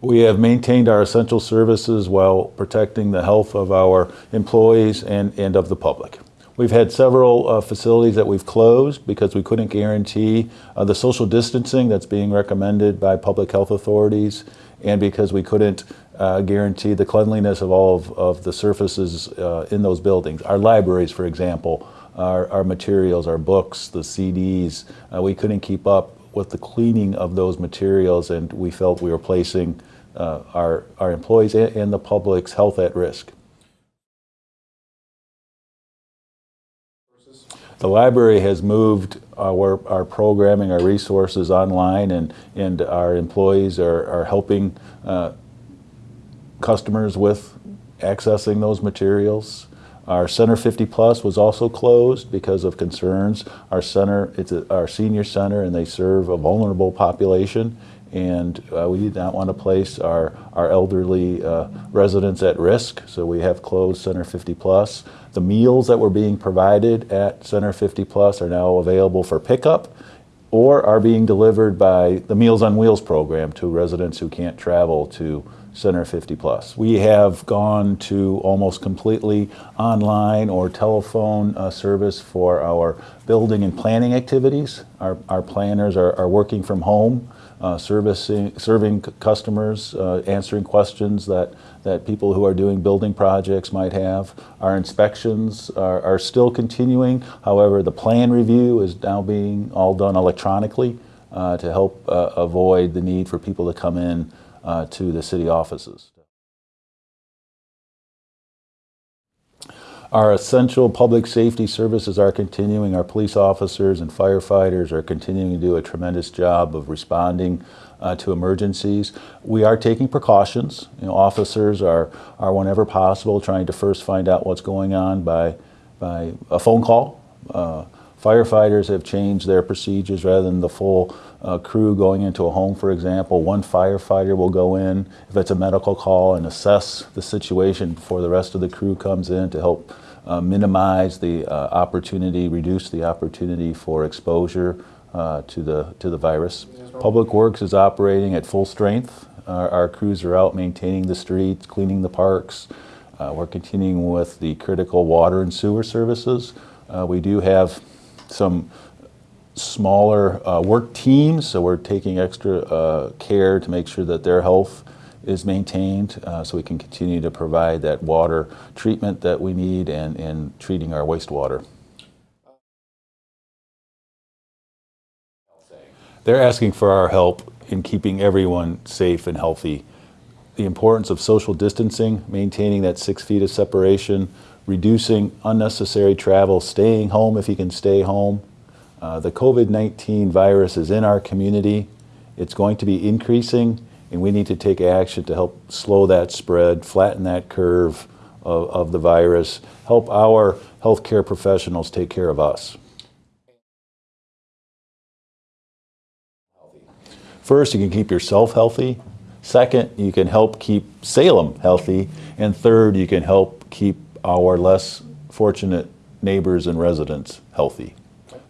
We have maintained our essential services while protecting the health of our employees and, and of the public. We've had several uh, facilities that we've closed because we couldn't guarantee uh, the social distancing that's being recommended by public health authorities and because we couldn't uh, guarantee the cleanliness of all of, of the surfaces uh, in those buildings. Our libraries, for example, our, our materials, our books, the CDs, uh, we couldn't keep up with the cleaning of those materials and we felt we were placing uh, our, our employees and, and the public's health at risk. The library has moved our, our programming, our resources online, and, and our employees are, are helping uh, customers with accessing those materials. Our Center 50 Plus was also closed because of concerns. Our center, it's a, our senior center, and they serve a vulnerable population. And uh, we did not want to place our, our elderly uh, residents at risk, so we have closed Center 50 Plus. The meals that were being provided at Center 50 Plus are now available for pickup or are being delivered by the Meals on Wheels program to residents who can't travel to Center 50 Plus. We have gone to almost completely online or telephone uh, service for our building and planning activities. Our, our planners are, are working from home, uh, servicing, serving customers, uh, answering questions that, that people who are doing building projects might have. Our inspections are, are still continuing. However, the plan review is now being all done electronically uh, to help uh, avoid the need for people to come in uh, to the city offices. Our essential public safety services are continuing. Our police officers and firefighters are continuing to do a tremendous job of responding uh, to emergencies. We are taking precautions. You know, officers are, are whenever possible trying to first find out what's going on by, by a phone call. Uh, Firefighters have changed their procedures rather than the full uh, crew going into a home, for example. One firefighter will go in if it's a medical call and assess the situation before the rest of the crew comes in to help uh, minimize the uh, opportunity, reduce the opportunity for exposure uh, to the to the virus. Public Works is operating at full strength. Our, our crews are out maintaining the streets, cleaning the parks. Uh, we're continuing with the critical water and sewer services. Uh, we do have some smaller uh, work teams, so we're taking extra uh, care to make sure that their health is maintained uh, so we can continue to provide that water treatment that we need and, and treating our wastewater. They're asking for our help in keeping everyone safe and healthy. The importance of social distancing, maintaining that six feet of separation, reducing unnecessary travel, staying home if you can stay home. Uh, the COVID-19 virus is in our community. It's going to be increasing and we need to take action to help slow that spread, flatten that curve of, of the virus, help our healthcare professionals take care of us. First, you can keep yourself healthy. Second, you can help keep Salem healthy. And third, you can help keep our less fortunate neighbors and residents healthy.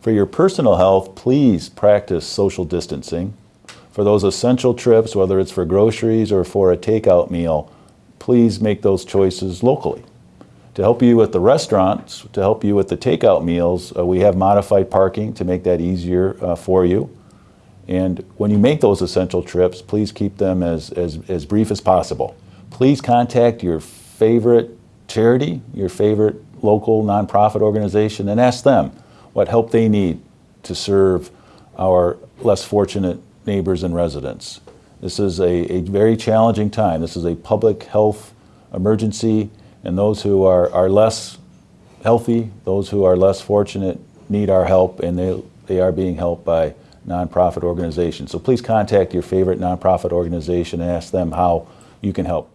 For your personal health, please practice social distancing. For those essential trips, whether it's for groceries or for a takeout meal, please make those choices locally. To help you with the restaurants, to help you with the takeout meals, uh, we have modified parking to make that easier uh, for you. And when you make those essential trips, please keep them as, as, as brief as possible. Please contact your favorite charity, your favorite local nonprofit organization, and ask them what help they need to serve our less fortunate neighbors and residents. This is a, a very challenging time. This is a public health emergency, and those who are, are less healthy, those who are less fortunate, need our help, and they, they are being helped by nonprofit organizations. So please contact your favorite nonprofit organization and ask them how you can help.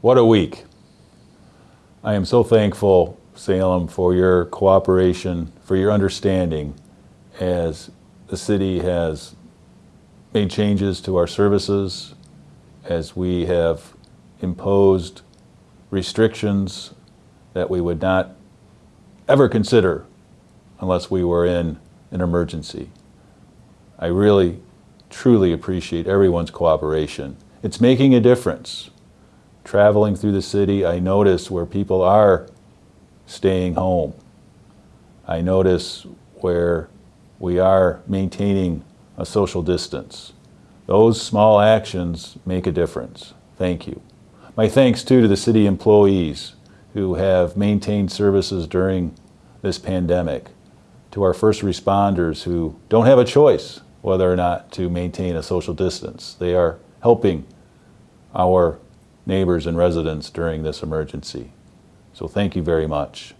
What a week. I am so thankful, Salem, for your cooperation, for your understanding as the city has made changes to our services, as we have imposed restrictions that we would not ever consider unless we were in an emergency. I really truly appreciate everyone's cooperation. It's making a difference. Traveling through the city, I notice where people are staying home. I notice where we are maintaining a social distance. Those small actions make a difference. Thank you. My thanks too to the city employees who have maintained services during this pandemic, to our first responders who don't have a choice whether or not to maintain a social distance. They are helping our neighbors and residents during this emergency. So thank you very much.